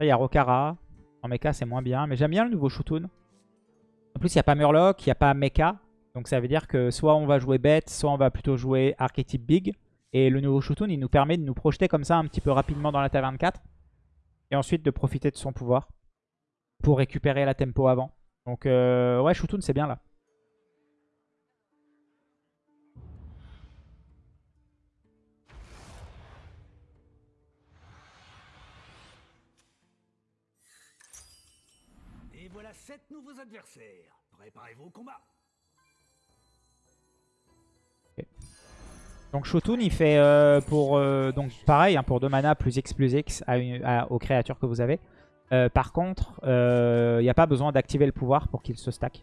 il y a Rokara. En mecha, c'est moins bien. Mais j'aime bien le nouveau Shutun. En plus, il n'y a pas Murloc, il n'y a pas mecha. Donc ça veut dire que soit on va jouer bête, soit on va plutôt jouer archétype big. Et le nouveau Shutun, il nous permet de nous projeter comme ça un petit peu rapidement dans la taverne 4. Et ensuite de profiter de son pouvoir pour récupérer la tempo avant. Donc euh, ouais, Shutun, c'est bien là. Sept nouveaux adversaires. Préparez-vous au combat. Donc Shotun il fait euh, pour euh, donc pareil hein, pour 2 mana plus X plus X aux créatures que vous avez. Euh, par contre, il n'y a pas besoin d'activer le pouvoir pour qu'il se stack.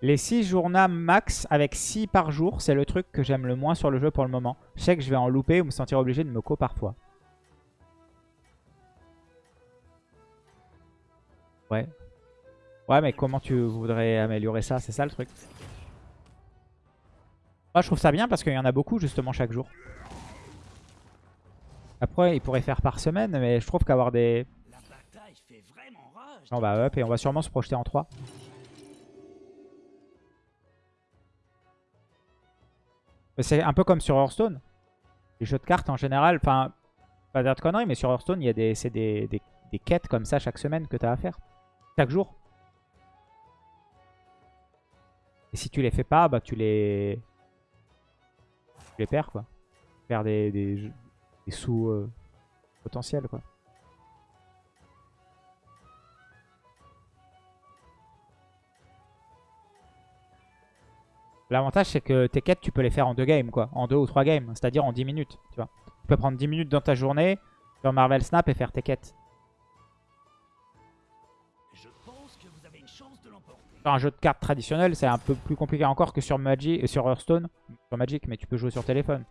Les 6 journées max avec 6 par jour, c'est le truc que j'aime le moins sur le jeu pour le moment. Je sais que je vais en louper ou me sentir obligé de me co parfois. Ouais. Ouais, mais comment tu voudrais améliorer ça? C'est ça le truc. Moi, je trouve ça bien parce qu'il y en a beaucoup justement chaque jour. Après, il pourrait faire par semaine, mais je trouve qu'avoir des... On va up et on va sûrement se projeter en 3. C'est un peu comme sur Hearthstone. Les jeux de cartes en général, enfin, pas dire de conneries, mais sur Hearthstone, il y a des, des, des, des quêtes comme ça chaque semaine que tu as à faire. Chaque jour. Et si tu les fais pas, bah tu les... Tu les perds quoi. Tu perds des, des, sous euh, potentiels quoi. L'avantage c'est que tes quêtes tu peux les faire en deux games quoi. En deux ou trois games. C'est-à-dire en 10 minutes. Tu vois. Tu peux prendre 10 minutes dans ta journée sur Marvel Snap et faire tes quêtes. un jeu de cartes traditionnel, c'est un peu plus compliqué encore que sur Magic, et sur Hearthstone. Sur Magic, mais tu peux jouer sur téléphone.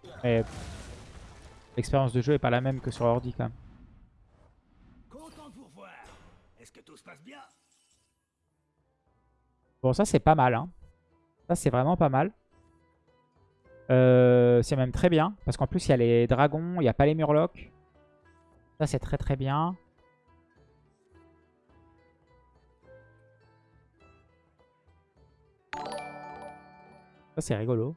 l'expérience de jeu est pas la même que sur ordi quand même. Bon, ça c'est pas mal. Hein. Ça c'est vraiment pas mal. Euh, c'est même très bien. Parce qu'en plus il y a les dragons, il n'y a pas les murlocs. Ça c'est très très bien. Ça, c'est rigolo.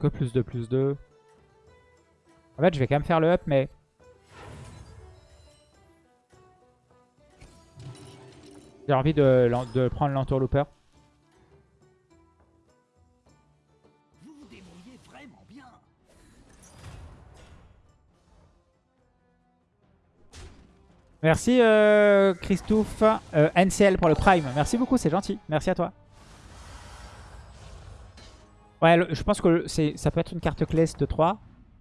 Quoi plus 2 plus 2 En fait, je vais quand même faire le up, mais J'ai envie de, prendre l'entourlooper. Merci euh, Christophe euh, NCL pour le Prime. Merci beaucoup, c'est gentil. Merci à toi. Ouais, je pense que ça peut être une carte clé de 3.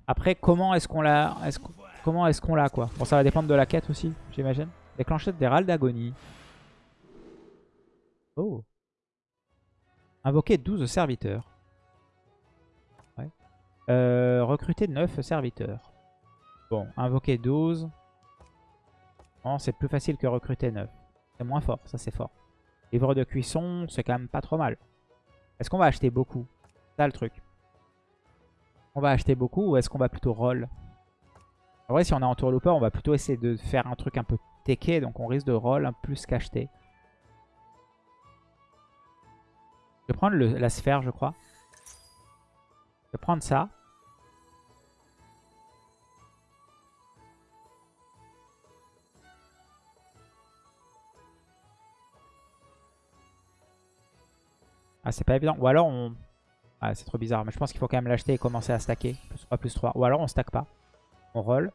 Après, comment est-ce qu'on l'a Comment est-ce qu'on l'a quoi? Bon, ça va dépendre de la quête aussi, j'imagine. Déclenchette des râles d'agonie. Oh. Invoquer 12 serviteurs. Euh, recruter 9 serviteurs. Bon, invoquer 12. c'est plus facile que recruter 9. C'est moins fort, ça c'est fort. Livre de cuisson, c'est quand même pas trop mal. Est-ce qu'on va acheter beaucoup? Le truc. On va acheter beaucoup ou est-ce qu'on va plutôt roll? En vrai, si on est en tourlooper, on va plutôt essayer de faire un truc un peu teché. Donc on risque de roll un plus qu'acheter. Je vais prendre la sphère, je crois. Je vais prendre ça. Ah, c'est pas évident. Ou alors on... Ah, c'est trop bizarre. Mais je pense qu'il faut quand même l'acheter et commencer à stacker. Plus 3, plus 3. Ou alors on stack pas. On roll.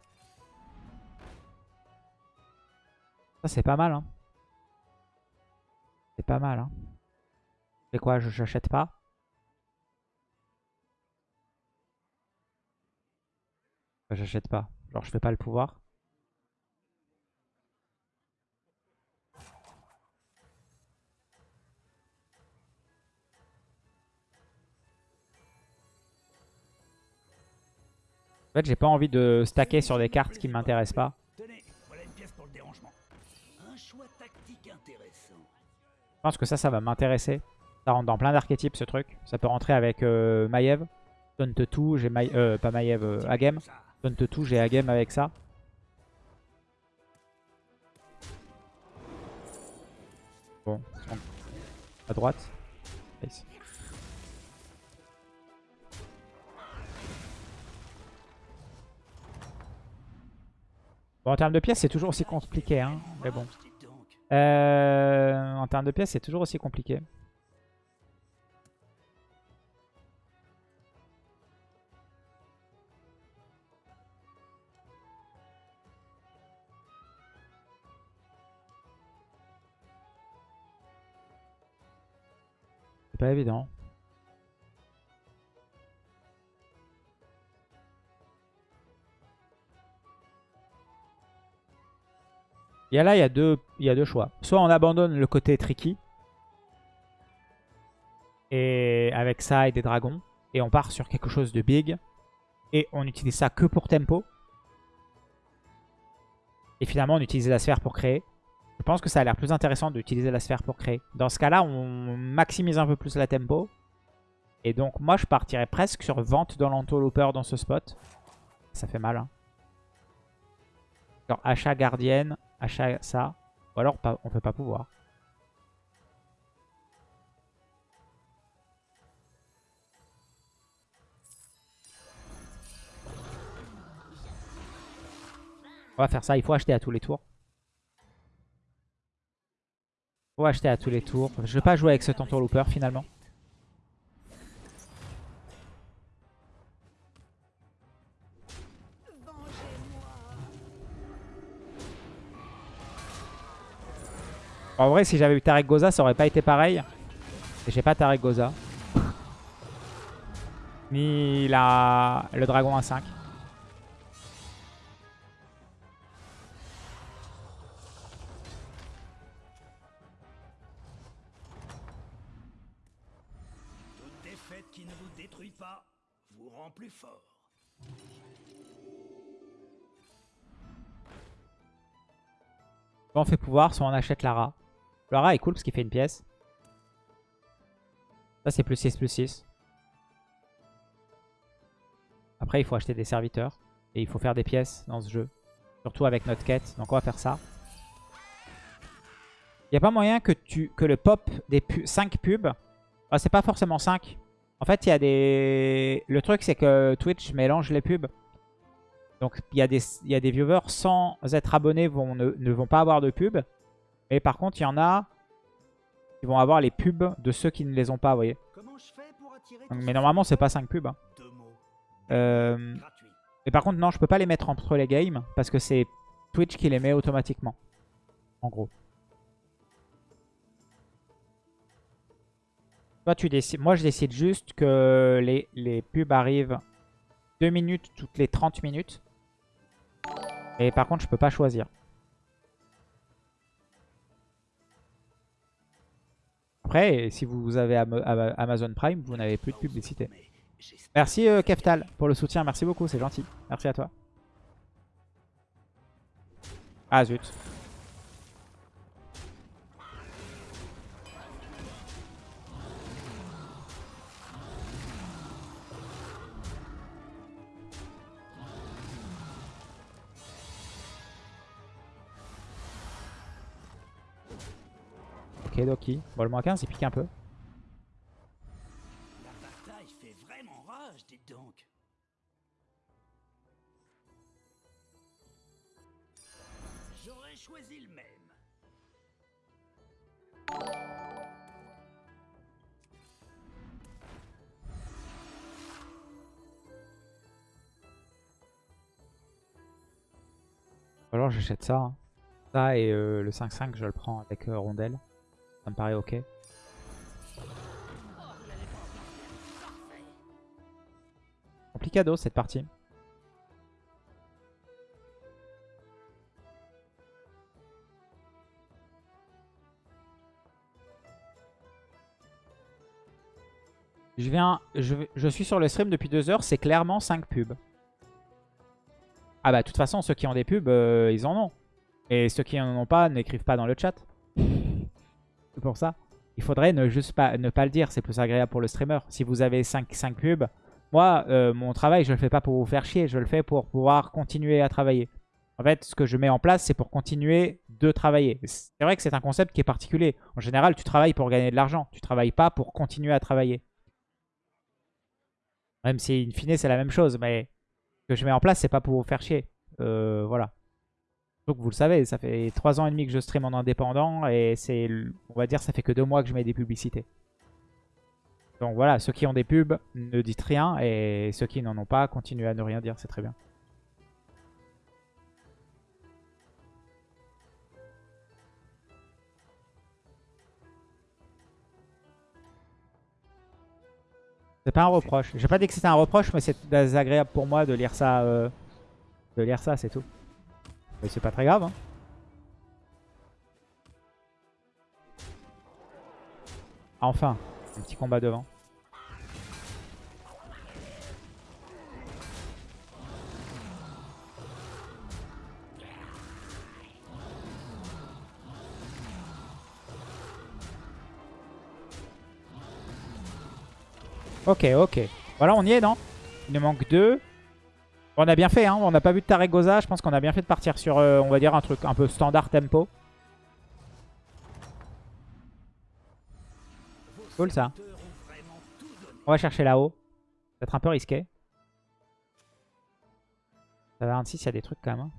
Ça, c'est pas mal. Hein. C'est pas mal. Hein. Quoi Je n'achète pas? J'achète pas. Genre je fais pas le pouvoir. En fait, j'ai pas envie de stacker sur des cartes qui m'intéressent pas. Je pense que ça, ça va m'intéresser. Ça rentre dans plein d'archétypes, ce truc. Ça peut rentrer avec euh, Maiev. Taunt tout, j'ai Maï... Euh, pas Maiev, euh, Agem. Taunt tout, j'ai Agem avec ça. Bon, à droite. Nice. Bon, en termes de pièces, c'est toujours aussi compliqué. Hein. Mais bon. Euh, en termes de pièces, c'est toujours aussi compliqué. C'est pas évident. Et là, il y, a deux, il y a deux choix. Soit on abandonne le côté tricky. Et avec ça et des dragons. Et on part sur quelque chose de big. Et on utilise ça que pour tempo. Et finalement, on utilise la sphère pour créer. Je pense que ça a l'air plus intéressant d'utiliser la sphère pour créer. Dans ce cas-là, on maximise un peu plus la tempo. Et donc, moi, je partirais presque sur vente dans l'entourlooper dans ce spot. Ça fait mal. Hein. Genre achat gardienne, achat ça. Ou alors on peut pas pouvoir. On va faire ça, il faut acheter à tous les tours. faut acheter à tous les tours. Je vais pas jouer avec ce looper finalement. En vrai, si j'avais eu Tarek Goza, ça aurait pas été pareil. Et j'ai pas Tarek Goza. Ni la... le dragon à 5. Toute défaite qui ne vous détruit pas vous rend plus fort. Soit on fait pouvoir, soit on achète Lara. Lara est cool parce qu'il fait une pièce. Ça c'est plus 6 plus 6. Après il faut acheter des serviteurs. Et il faut faire des pièces dans ce jeu. Surtout avec notre quête. Donc on va faire ça. Il n'y a pas moyen que, tu, que le pop des 5 pubs... Ah, c'est pas forcément 5. En fait, il y a des... Le truc, c'est que Twitch mélange les pubs. Donc, il y, a des, y a des viewers sans être abonnés vont, ne, ne vont pas avoir de pub. Mais par contre, il y en a qui vont avoir les pubs de ceux qui ne les ont pas, vous voyez. Donc, mais ce- normalement, c'est pas 5 pubs. hein. Euh, mais par contre, non, je peux pas les mettre entre les games parce que c'est Twitch qui les met automatiquement. En gros. Toi, tu décides. Moi, je décide juste que les, les pubs arrivent 2 minutes toutes les 30 minutes. Et par contre, je peux pas choisir. Après, si vous avez Am- Am- Amazon Prime, vous n'avez plus de publicité. Merci euh, Keftal pour le soutien, merci beaucoup, c'est gentil. Merci à toi. Ah zut. Ok Doki. Bon le moins 15 il pique un peu. la bataille fait vraiment rage, dites donc. J'aurais choisi le même. Alors j'achète ça. hein. Ça et euh, le 5-5 je le prends avec euh, rondelle. Ça me paraît ok. Complicado cette partie. Je viens, je, suis sur le stream depuis deux heures, c'est clairement 5 pubs. Ah bah de toute façon, ceux qui ont des pubs, euh, ils en ont. Et ceux qui en ont pas, n'écrivent pas dans le chat. Pour ça. Il faudrait ne juste pas le dire, c'est plus agréable pour le streamer. Si vous avez 5, 5 pubs, moi, euh, mon travail, je le fais pas pour vous faire chier, je le fais pour pouvoir continuer à travailler. En fait, ce que je mets en place, c'est pour continuer de travailler. C'est vrai que c'est un concept qui est particulier. En général, tu travailles pour gagner de l'argent. Tu travailles pas pour continuer à travailler. Même si, in fine, c'est la même chose. Mais ce que je mets en place, c'est pas pour vous faire chier. Euh, voilà. Donc vous le savez, ça fait 3 ans et demi que je stream en indépendant. Et c'est, on va dire, ça fait que 2 mois que je mets des publicités. Donc voilà, ceux qui ont des pubs, ne dites rien. Et ceux qui n'en ont pas, continuez à ne rien dire. C'est très bien. C'est pas un reproche. J'ai pas dit que c'était un reproche, mais c'est désagréable pour moi de lire ça. euh, de lire ça, c'est tout. Mais c'est pas très grave. Hein. Enfin, un petit combat devant. Ok, ok. Voilà, on y est, non? Il nous manque deux. On a bien fait, hein. On n'a pas vu de Taregosa. Je pense qu'on a bien fait de partir sur, euh, on va dire, un truc un peu standard tempo. Cool, ça. On va chercher là-haut. Peut-être un peu risqué. Ça va 26, il y a des trucs quand même. hein.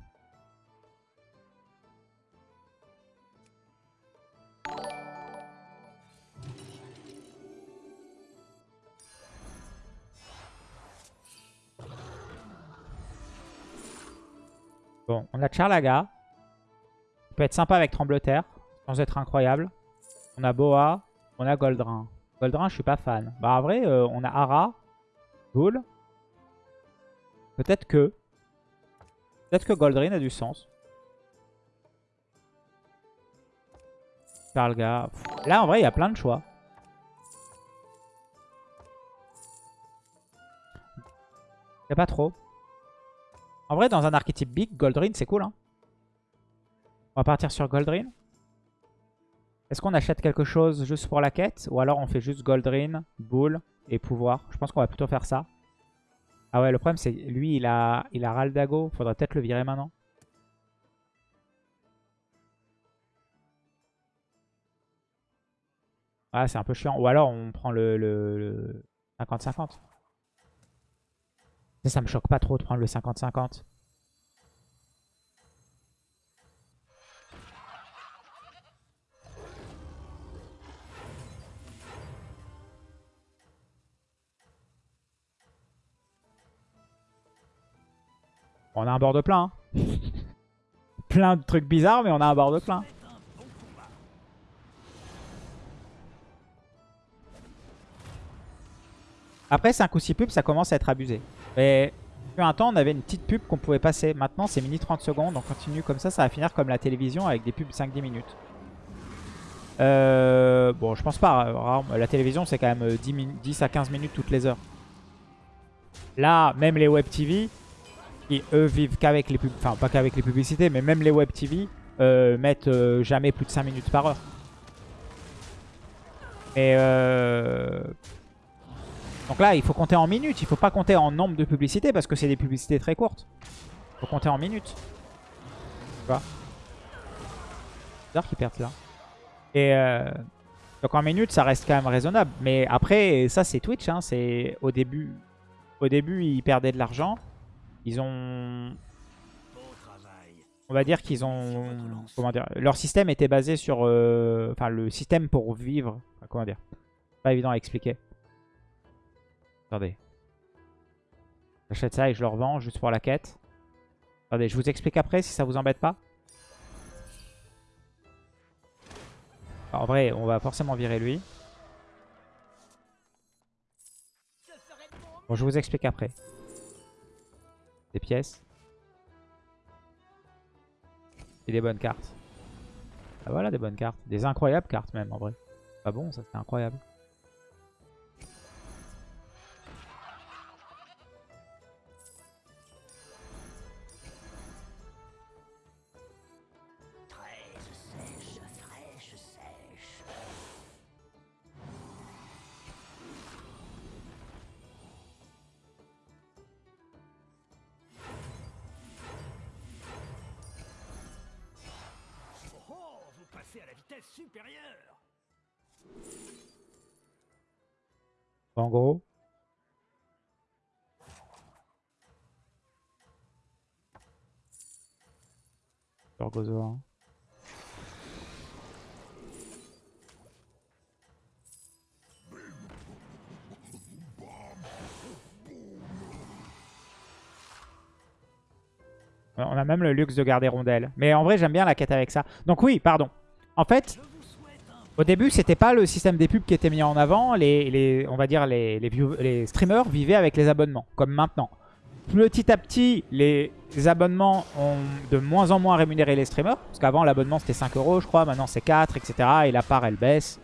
Bon, on a Charlaga. Il peut être sympa avec Trembleterre, sans être incroyable. On a Boa, on a Goldrin. Goldrin, je suis pas fan. Bah, en vrai, euh, on a Ara, Bull. Peut-être que. Peut-être que Goldrin a du sens. Charlga. Pff, Là, en vrai, il y a plein de choix. Il a pas trop. En vrai, dans un archétype big, Goldrin, c'est cool. Hein. On va partir sur Goldrin. Est-ce qu'on achète quelque chose juste pour la quête Ou alors on fait juste Goldrin, Bull et pouvoir? Je pense qu'on va plutôt faire ça. Ah ouais, le problème c'est lui, il a, il a Raldago. Faudrait peut-être le virer maintenant. Ah, c'est un peu chiant. Ou alors on prend le 50-50. Ça, me choque pas trop de prendre le 50-50. On a un board plein. hein. plein de trucs bizarres, mais on a un board plein. Après, 5 ou 6 pubs, ça commence à être abusé. Mais depuis un temps, on avait une petite pub qu'on pouvait passer. Maintenant, c'est mini 30 secondes. On continue comme ça, ça va finir comme la télévision avec des pubs 5-10 minutes. Euh, bon, je pense pas. euh, La télévision, c'est quand même euh, 10, min- 10 à 15 minutes toutes les heures. Là, même les web TV, qui eux vivent qu'avec les pubs, enfin pas qu'avec les publicités, mais même les web TV euh, mettent euh, jamais plus de 5 minutes par heure. Mais euh... donc là, il faut compter en minutes, il faut pas compter en nombre de publicités parce que c'est des publicités très courtes. Il faut compter en minutes. Tu vois C'est bizarre qu'ils perdent là. Et euh, donc en minutes, ça reste quand même raisonnable. Mais après, ça c'est Twitch, hein, c'est au début, au début ils perdaient de l'argent. Ils ont on va dire qu'ils ont... Comment dire Leur système était basé sur... euh, Enfin, le système pour vivre... comment dire? Pas évident à expliquer. Attendez. J'achète ça et je le revends juste pour la quête. Attendez, je vous explique après si ça vous embête pas. En vrai, on va forcément virer lui. Bon, je vous explique après. Des pièces. Et des bonnes cartes. Ah voilà des bonnes cartes. Des incroyables cartes même en vrai. Pas bon ça c'est incroyable. En gros. Gorgosaure. On a même le luxe de garder rondelle. Mais en vrai, j'aime bien la quête avec ça. Donc oui, pardon. En fait, au début, c'était pas le système des pubs qui était mis en avant. Les, on va dire les, les, streamers vivaient avec les abonnements, comme maintenant. Petit à petit, les abonnements ont de moins en moins rémunéré les streamers. Parce qu'avant, l'abonnement c'était 5 euros, je crois. Maintenant, c'est 4, etc. Et la part, elle baisse.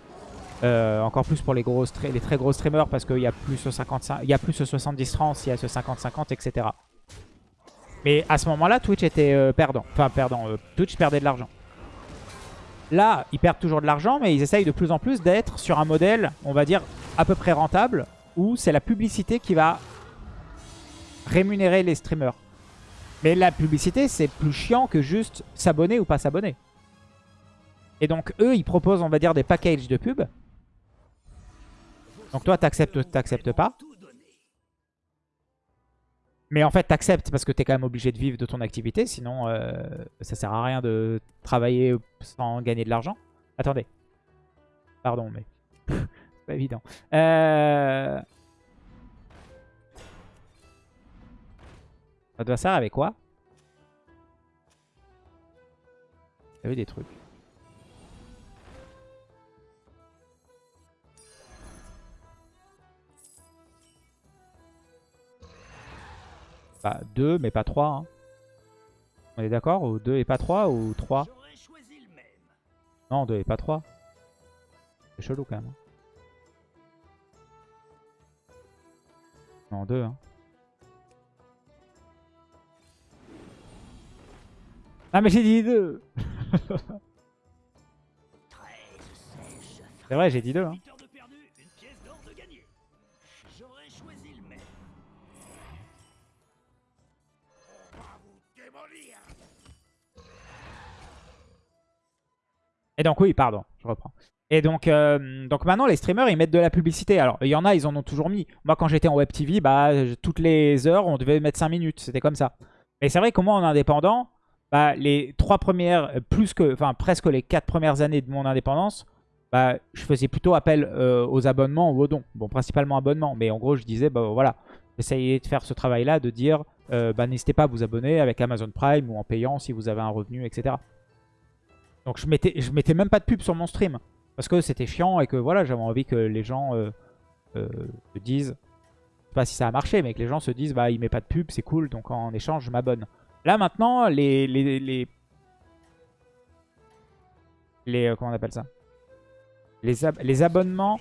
Euh, encore plus pour les, les très gros streamers parce qu'il y a plus ce 55, il y a plus ce 70-30, il y a ce 50-50, etc. Mais à ce moment-là, Twitch était euh, perdant. Enfin, perdant. euh, Twitch perdait de l'argent. Là, ils perdent toujours de l'argent, mais ils essayent de plus en plus d'être sur un modèle, on va dire, à peu près rentable, où c'est la publicité qui va rémunérer les streamers. Mais la publicité, c'est plus chiant que juste s'abonner ou pas s'abonner. Et donc, eux, ils proposent, on va dire, des packages de pub. Donc toi, t'acceptes ou t'acceptes pas. Mais en fait, t'acceptes parce que t'es quand même obligé de vivre de ton activité. Sinon, euh, ça sert à rien de travailler sans gagner de l'argent. Attendez. Pardon, mais... c'est pas évident. Euh... Adversaire avec quoi? Il y avait des trucs? Bah, 2, mais pas 3. hein. On est d'accord Ou 2 et pas 3 ou 3 J'aurais choisi le même. Non, 2 et pas 3. C'est chelou quand même. hein. Non, 2. Hein. Ah mais j'ai dit 2 C'est vrai, j'ai dit 2. Hein. Et donc oui, pardon, je reprends. Et donc, euh, donc maintenant, les streamers, ils mettent de la publicité. Alors, il y en a, ils en ont toujours mis. Moi, quand j'étais en Web TV, bah, toutes les heures, on devait mettre 5 minutes. C'était comme ça. Mais c'est vrai que moi, en indépendant, bah, les trois premières, euh, plus que, enfin, presque les quatre premières années de mon indépendance, bah, je faisais plutôt appel euh, aux abonnements ou aux dons. Bon, principalement abonnements. Mais en gros, je disais, bah voilà, j'essayais de faire ce travail-là, de dire, bah, n'hésitez pas à vous abonner avec Amazon Prime ou en payant si vous avez un revenu, etc. Donc je mettais, je mettais même pas de pub sur mon stream. Parce que c'était chiant et que voilà, j'avais envie que les gens euh, euh, se disent, je sais pas si ça a marché, mais que les gens se disent, bah il met pas de pub, c'est cool, donc en échange je m'abonne. Là maintenant, les, les, les, les, euh, comment on appelle ça? Les, ab- les abonnements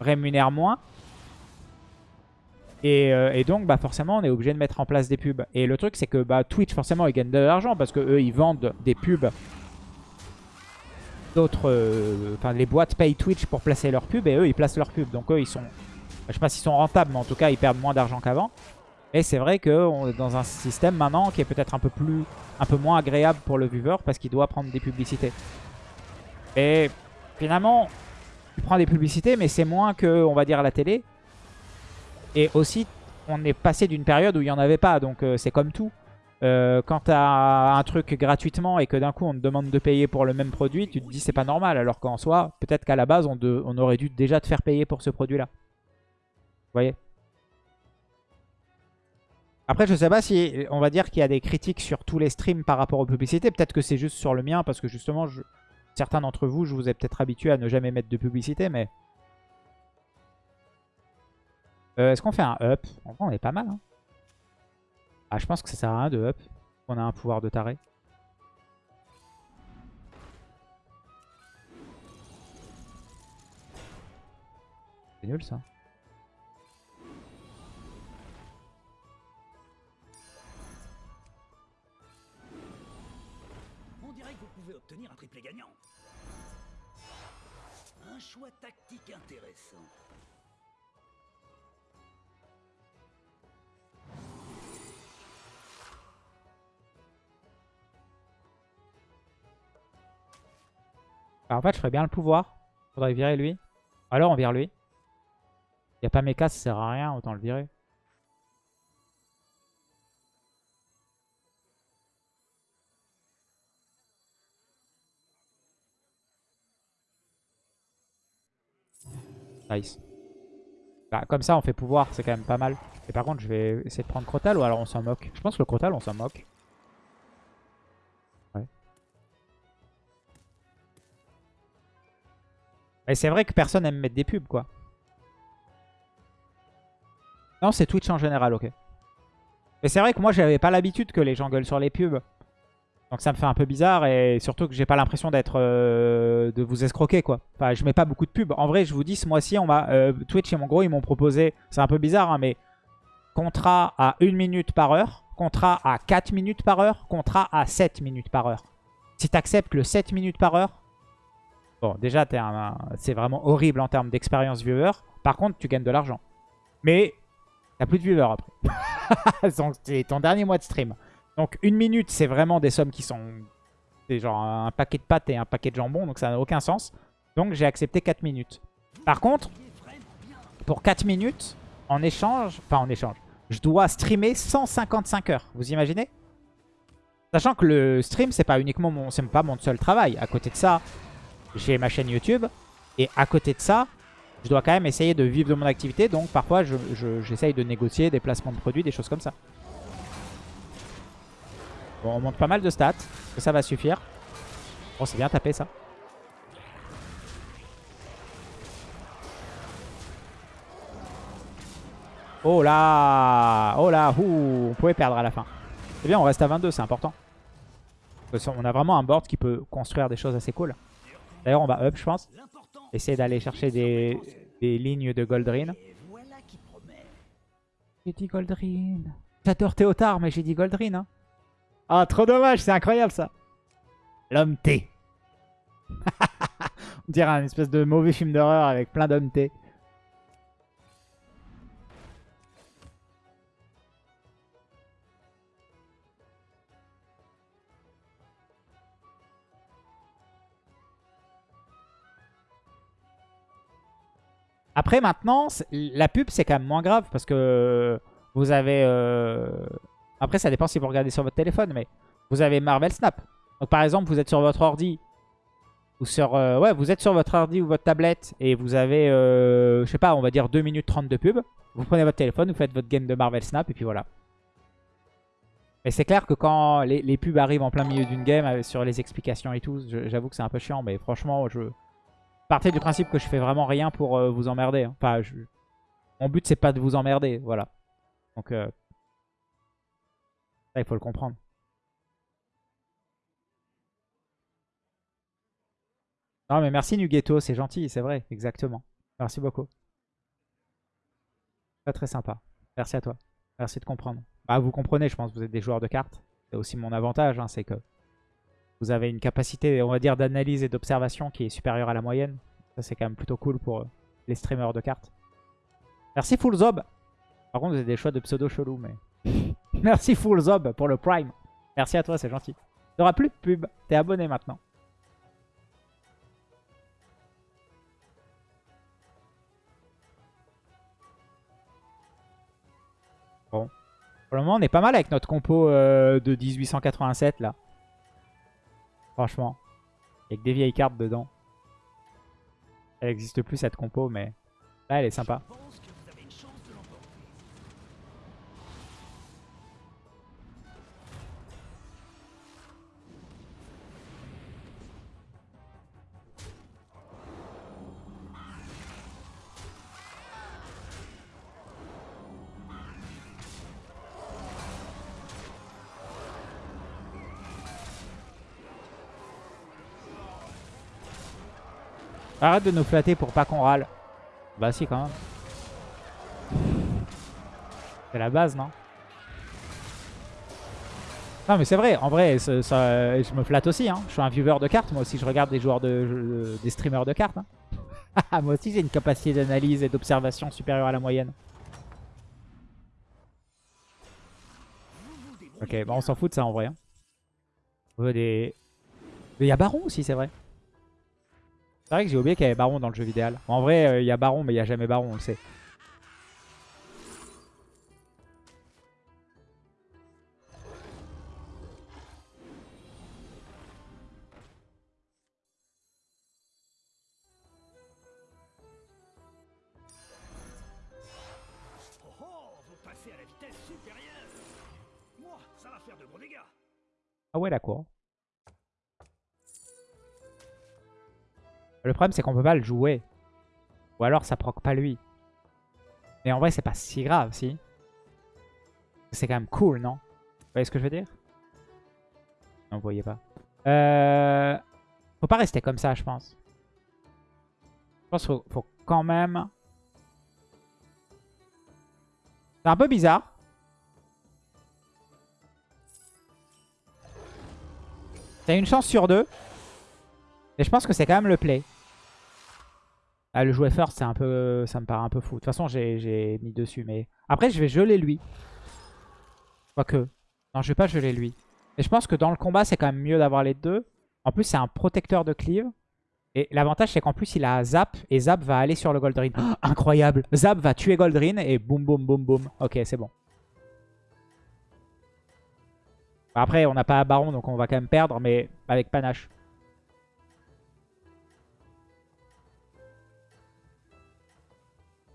rémunèrent moins. Et, et donc, bah, forcément, on est obligé de mettre en place des pubs. Et le truc, c'est que bah, Twitch, forcément, ils gagnent de l'argent parce que eux, ils vendent des pubs. Euh, enfin, les boîtes payent Twitch pour placer leurs pubs et eux, ils placent leurs pubs. Donc, eux, ils sont, je sais pas s'ils sont rentables, mais en tout cas, ils perdent moins d'argent qu'avant. Et c'est vrai qu'on est dans un système maintenant qui est peut-être un peu plus, un peu moins agréable pour le viewer parce qu'il doit prendre des publicités. Et finalement, tu prends des publicités, mais c'est moins que, on va dire, la télé. Et aussi, on est passé d'une période où il n'y en avait pas, donc euh, c'est comme tout. Euh, quand tu as un truc gratuitement et que d'un coup on te demande de payer pour le même produit, tu te dis c'est pas normal. Alors qu'en soi, peut-être qu'à la base, on, aurait dû déjà te faire payer pour ce produit-là. Vous voyez? Après, je sais pas si on va dire qu'il y a des critiques sur tous les streams par rapport aux publicités. Peut-être que c'est juste sur le mien parce que justement, certains d'entre vous, je vous ai peut-être habitué à ne jamais mettre de publicité, mais... Euh, Est-ce qu'on fait un up? En vrai, on est pas mal. Hein. Ah, je pense que ça sert à rien de up. On a un pouvoir de taré. C'est nul ça. On dirait que vous pouvez obtenir un triplé gagnant. Un choix tactique intéressant. Alors, en fait, je ferais bien le pouvoir. Faudrait virer lui. Alors, on vire lui. Il n'y a pas méca, ça sert à rien, autant le virer. Nice. Bah, comme ça, on fait pouvoir, c'est quand même pas mal. Et par contre, je vais essayer de prendre Crotal ou alors on s'en moque. Je pense que le Crotal, on s'en moque. Ouais. Et c'est vrai que personne aime mettre des pubs, quoi. Non, c'est Twitch en général, ok. Mais c'est vrai que moi, j'avais pas l'habitude que les gens gueulent sur les pubs. Donc ça me fait un peu bizarre et surtout que j'ai pas l'impression d'être euh, de vous escroquer quoi. Enfin je mets pas beaucoup de pubs. En vrai je vous dis ce mois-ci on m'a euh, Twitch et mon gros ils m'ont proposé, c'est un peu bizarre hein, mais contrat à 1 minute par heure, contrat à 4 minutes par heure, contrat à 7 minutes par heure. Si tu acceptes le 7 minutes par heure, bon déjà c'est vraiment horrible en termes d'expérience viewer. Par contre tu gagnes de l'argent. Mais t'as plus de viewers après. c'est ton dernier mois de stream. Donc une minute, c'est vraiment des sommes qui sont... C'est genre un paquet de pâtes et un paquet de jambon, donc ça n'a aucun sens. Donc j'ai accepté 4 minutes. Par contre, pour 4 minutes, en échange... Enfin en échange. Je dois streamer 155 heures. Vous imaginez? Sachant que le stream, c'est pas uniquement mon, pas mon seul travail. À côté de ça, j'ai ma chaîne YouTube. Et à côté de ça, je dois quand même essayer de vivre de mon activité. Donc parfois, j'essaye de négocier des placements de produits, des choses comme ça. Bon, on monte pas mal de stats. Ça va suffire. Bon, c'est bien tapé ça. Oh là Oh là Ouh, On pouvait perdre à la fin. C'est bien, on reste à 22, c'est important. On a vraiment un board qui peut construire des choses assez cool. D'ailleurs, on va up, je pense. Essayer d'aller chercher des, des, lignes de Goldrin. J'ai dit Goldrin. J'adore Théotard, mais j'ai dit Goldrin. Hein. Ah, trop dommage, c'est incroyable ça. L'homme T. On dirait un espèce de mauvais film d'horreur avec plein d'hommes T. Après, maintenant, la pub, c'est quand même moins grave parce que vous avez... Euh, après, ça dépend si vous regardez sur votre téléphone, mais vous avez Marvel Snap. Donc par exemple, vous êtes sur votre ordi ou sur euh, ouais, vous êtes sur votre ordi ou votre tablette et vous avez euh, je sais pas, on va dire 2 minutes 30 de pub. Vous prenez votre téléphone, vous faites votre game de Marvel Snap et puis voilà. Mais c'est clair que quand les, pubs arrivent en plein milieu d'une game sur les explications et tout, j'avoue que c'est un peu chiant, mais franchement, je partez du principe que je fais vraiment rien pour vous emmerder. Hein. Enfin, mon but c'est pas de vous emmerder, voilà. Donc il faut le comprendre. Non, mais merci Nugetto, c'est gentil, c'est vrai, exactement. Merci beaucoup. Très très sympa. Merci à toi. Merci de comprendre. Bah, vous comprenez, je pense, vous êtes des joueurs de cartes. C'est aussi mon avantage, hein, c'est que vous avez une capacité, on va dire, d'analyse et d'observation qui est supérieure à la moyenne. Ça, c'est quand même plutôt cool pour euh, les streamers de cartes. Merci Fullzob. Par contre, vous avez des choix de pseudo chelou, mais... Merci Full Zob pour le Prime. Merci à toi, c'est gentil. Tu n'auras plus de pub. T'es abonné maintenant. Bon. Pour le moment, on est pas mal avec notre compo euh, de 1887 là. Franchement. Avec des vieilles cartes dedans. Elle n'existe plus cette compo, mais elle est sympa. Arrête de nous flatter pour pas qu'on râle. Bah si quand même. C'est la base, non? Non mais c'est vrai, en vrai, je me flatte aussi. Hein. Je suis un viewer de cartes, moi aussi je regarde des joueurs de, des streamers de cartes. Hein. moi aussi j'ai une capacité d'analyse et d'observation supérieure à la moyenne. Ok, bon on s'en fout de ça en vrai. Hein. On veut des... Il y a Baron aussi, c'est vrai. C'est vrai que j'ai oublié qu'il y avait Baron dans le jeu vidéo. En vrai, euh, il y a Baron, mais il n'y a jamais Baron, on le sait. Oh oh, vous Le problème, c'est qu'on peut pas le jouer. Ou alors, ça proc pas lui. Mais en vrai, c'est pas si grave, si. C'est quand même cool, non? Vous voyez ce que je veux dire? Non, vous voyez pas. Euh... Faut pas rester comme ça, je pense. Je pense qu'il faut, faut quand même... C'est un peu bizarre. T'as une chance sur deux. Mais je pense que c'est quand même le play. Ah, le jouer first, c'est un peu, ça me paraît un peu fou. De toute façon, j'ai mis dessus. Mais après, je vais geler lui. Quoique. Non, je vais pas geler lui. Et je pense que dans le combat, c'est quand même mieux d'avoir les deux. En plus, c'est un protecteur de cleave. Et l'avantage, c'est qu'en plus, il a Zap. Et Zap va aller sur le Goldrin. Oh, incroyable. Zap va tuer Goldrin. Et boum, boum, boum, boum. Ok, c'est bon. Après, on n'a pas Baron, donc on va quand même perdre. Mais avec panache.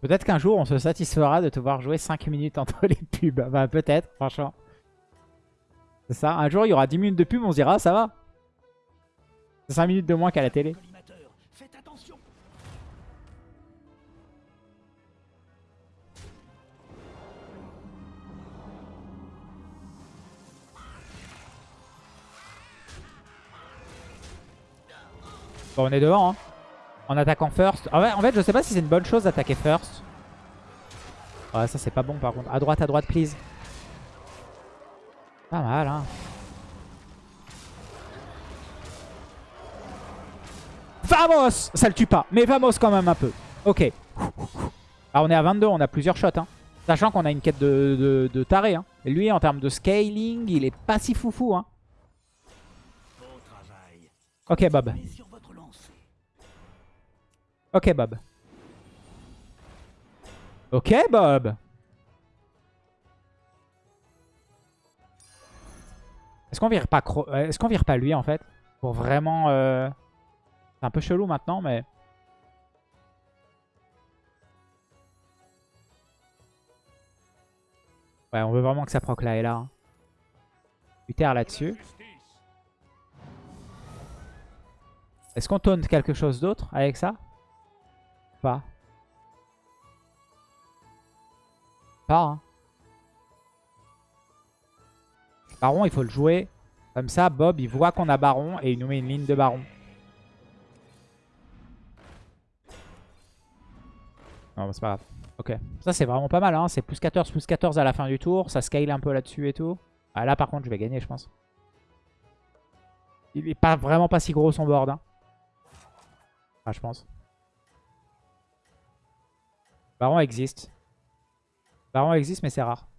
Peut-être qu'un jour, on se satisfera de te voir jouer 5 minutes entre les pubs. Bah, peut-être, franchement. C'est ça. Un jour, il y aura 10 minutes de pub, on se dira, ah, ça va. C'est 5 minutes de moins qu'à la télé. Bon, on est devant, hein. En attaquant first. En fait, en fait, je sais pas si c'est une bonne chose d'attaquer first. Ouais, ça c'est pas bon par contre. À droite, à droite, please. Pas mal, hein. Vamos Ça le tue pas, mais vamos quand même un peu. Ok. Alors on est à 22, on a plusieurs shots. Hein. Sachant qu'on a une quête de, de, taré. Hein. Lui, en termes de scaling, il est pas si foufou. Hein. Ok, Bob. Ok, Bob. Ok, Bob. Est-ce qu'on vire pas Cro- euh, Est-ce vire pas lui en fait Pour vraiment... euh, C'est un peu chelou maintenant, mais... Ouais, on veut vraiment que ça proc là et là. hein. Uther là-dessus. Est-ce qu'on taunt quelque chose d'autre avec ça? Pas. Hein. Baron, il faut le jouer. Comme ça, Bob, il voit qu'on a Baron et il nous met une ligne de Baron. Non, c'est pas grave. Ok. Ça, c'est vraiment pas mal. Hein. C'est plus 14, plus 14 à la fin du tour. Ça scale un peu là-dessus et tout. Ah, là, par contre, je vais gagner, je pense. Il est pas vraiment pas si gros son board. Hein. Ah, je pense. Baron existe. Baron existe, mais c'est rare.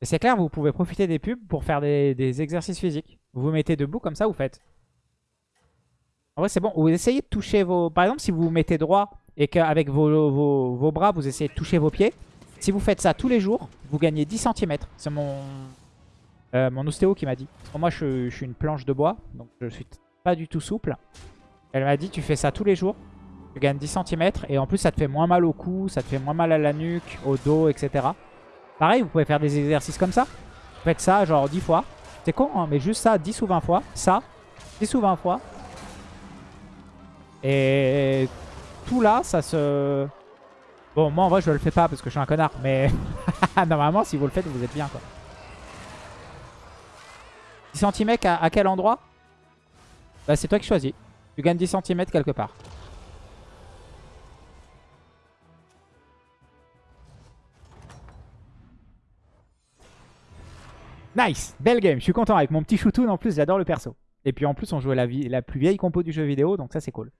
C'est clair, vous pouvez profiter des pubs pour faire des, exercices physiques. Vous vous mettez debout, comme ça, vous faites. En vrai, c'est bon. Vous essayez de toucher vos... Par exemple, si vous vous mettez droit et qu'avec vos, vos, vos bras, vous essayez de toucher vos pieds. Si vous faites ça tous les jours, vous gagnez 10 cm. C'est mon... Euh, mon ostéo qui m'a dit. Moi, je, je suis une planche de bois, donc je suis pas du tout souple. Elle m'a dit, tu fais ça tous les jours, tu gagnes 10 cm, et en plus, ça te fait moins mal au cou, ça te fait moins mal à la nuque, au dos, etc. Pareil, vous pouvez faire des exercices comme ça. Faites ça genre 10 fois. C'est con, hein, mais juste ça 10 ou 20 fois. Ça, 10 ou 20 fois. Et tout là, ça se... Bon, moi, en vrai, je le fais pas parce que je suis un connard, mais normalement, si vous le faites, vous êtes bien, quoi. 10 cm à, à quel endroit? Bah c'est toi qui choisis. Tu gagnes 10 cm quelque part. Nice Belle game, je suis content avec mon petit shootoon en plus, j'adore le perso. Et puis en plus on jouait la, la plus vieille compo du jeu vidéo, donc ça c'est cool.